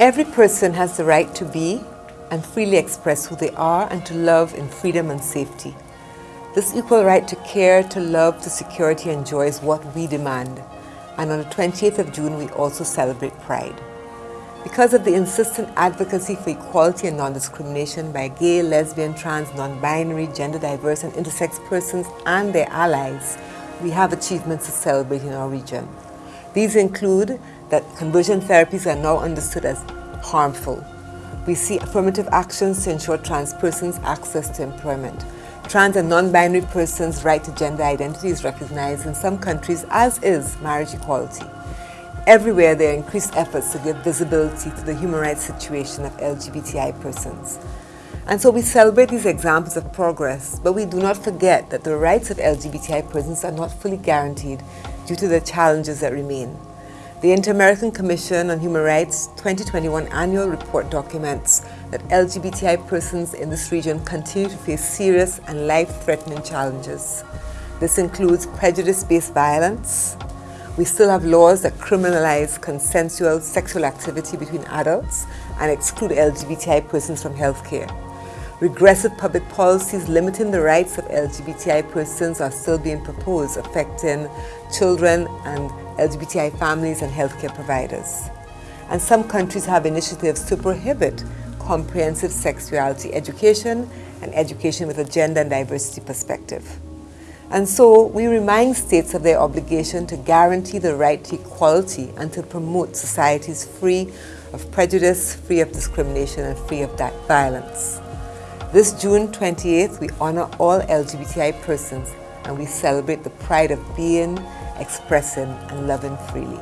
Every person has the right to be and freely express who they are and to love in freedom and safety. This equal right to care, to love, to security and joy is what we demand. And on the 20th of June, we also celebrate Pride. Because of the insistent advocacy for equality and non-discrimination by gay, lesbian, trans, non-binary, gender diverse and intersex persons and their allies, we have achievements to celebrate in our region. These include that conversion therapies are now understood as harmful. We see affirmative actions to ensure trans persons access to employment. Trans and non-binary persons' right to gender identity is recognized in some countries, as is marriage equality. Everywhere there are increased efforts to give visibility to the human rights situation of LGBTI persons. And so we celebrate these examples of progress, but we do not forget that the rights of LGBTI persons are not fully guaranteed due to the challenges that remain. The Inter-American Commission on Human Rights 2021 annual report documents that LGBTI persons in this region continue to face serious and life-threatening challenges. This includes prejudice-based violence, we still have laws that criminalize consensual sexual activity between adults and exclude LGBTI persons from healthcare. Regressive public policies limiting the rights of LGBTI persons are still being proposed, affecting children and LGBTI families and healthcare providers. And some countries have initiatives to prohibit comprehensive sexuality education and education with a gender and diversity perspective. And so we remind states of their obligation to guarantee the right to equality and to promote societies free of prejudice, free of discrimination and free of violence. This June 28th, we honor all LGBTI persons and we celebrate the pride of being, expressing and loving freely.